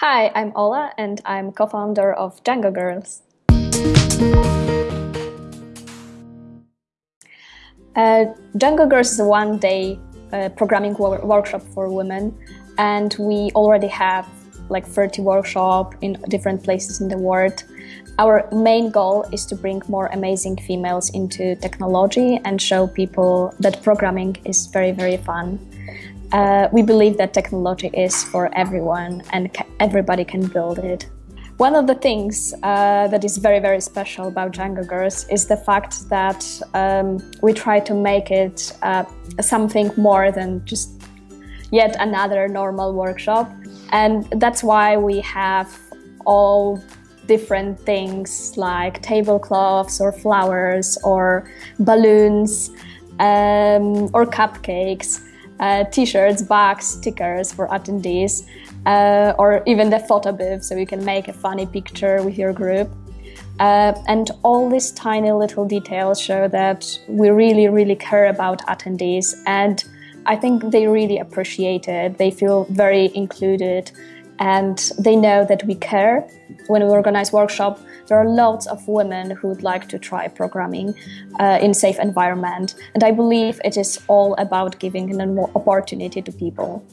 Hi, I'm Ola and I'm co-founder of Django Girls. Uh, Django Girls is a one-day uh, programming wor workshop for women and we already have like 30 workshops in different places in the world. Our main goal is to bring more amazing females into technology and show people that programming is very, very fun. Uh, we believe that technology is for everyone and everybody can build it. One of the things uh, that is very, very special about Django Girls is the fact that um, we try to make it uh, something more than just yet another normal workshop. And that's why we have all different things like tablecloths or flowers or balloons um, or cupcakes uh, t-shirts, bags, stickers for attendees, uh, or even the photo booth so you can make a funny picture with your group. Uh, and all these tiny little details show that we really, really care about attendees and I think they really appreciate it. They feel very included and they know that we care. When we organize workshop, there are lots of women who would like to try programming uh, in safe environment. And I believe it is all about giving an opportunity to people.